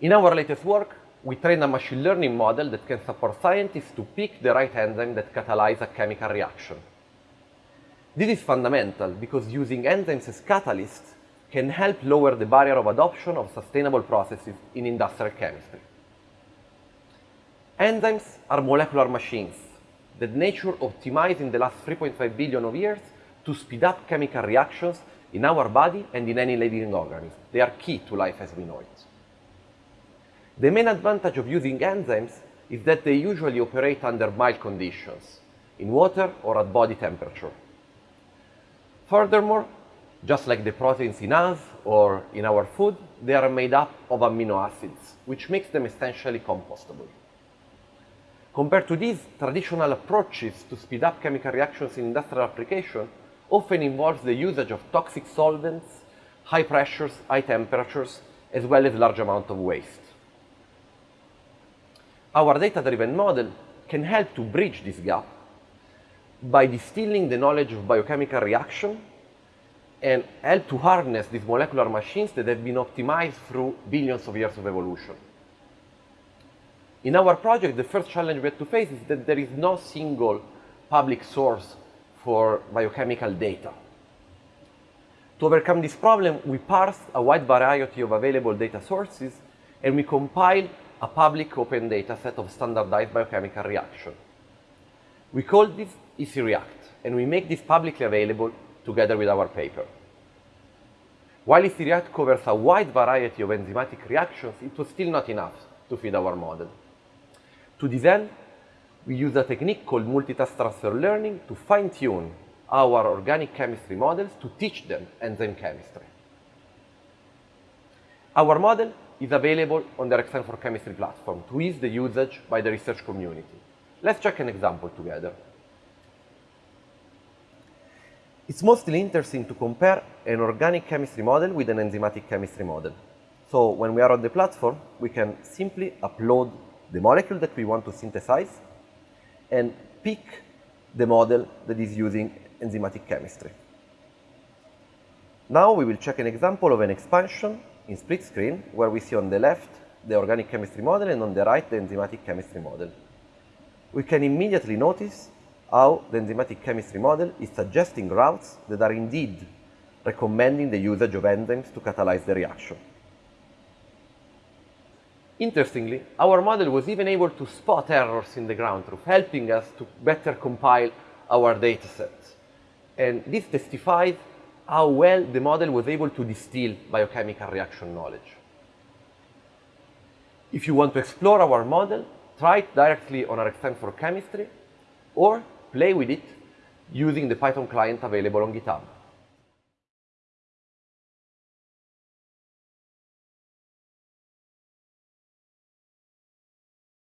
In our latest work, we trained a machine learning model that can support scientists to pick the right enzyme that catalyzes a chemical reaction. This is fundamental because using enzymes as catalysts can help lower the barrier of adoption of sustainable processes in industrial chemistry. Enzymes are molecular machines that nature optimized in the last 3.5 billion of years to speed up chemical reactions in our body and in any living organism. They are key to life as we know it. The main advantage of using enzymes is that they usually operate under mild conditions, in water or at body temperature. Furthermore, just like the proteins in us or in our food, they are made up of amino acids, which makes them essentially compostable. Compared to these, traditional approaches to speed up chemical reactions in industrial application often involves the usage of toxic solvents, high pressures, high temperatures, as well as large amount of waste. Ah, our data-driven model can help to bridge this gap by distilling the knowledge of biochemical reaction and help to harness these molecular machines that have been optimized through billions of years of evolution. In our project, the first challenge we had to face is that there is no single public source for biochemical data. To overcome this problem, we parsed a wide variety of available data sources and we compiled a public open data set of standardized biochemical reaction. We call this ECREACT, and we make this publicly available together with our paper. While ECREACT covers a wide variety of enzymatic reactions, it was still not enough to feed our model. To this end, we use a technique called multitask transfer learning to fine-tune our organic chemistry models to teach them enzyme chemistry. Our model is available on the RXN for Chemistry platform to ease the usage by the research community. Let's check an example together. It's mostly interesting to compare an organic chemistry model with an enzymatic chemistry model. So when we are on the platform, we can simply upload the molecule that we want to synthesize and pick the model that is using enzymatic chemistry. Now we will check an example of an expansion in split screen where we see on the left the organic chemistry model and on the right the enzymatic chemistry model. We can immediately notice how the enzymatic chemistry model is suggesting routes that are indeed recommending the usage of enzymes to catalyze the reaction. Interestingly, our model was even able to spot errors in the ground truth, helping us to better compile our datasets. And this testifies how well the model was able to distill biochemical reaction knowledge. If you want to explore our model, try it directly on RXN for Chemistry or play with it using the Python client available on GitHub.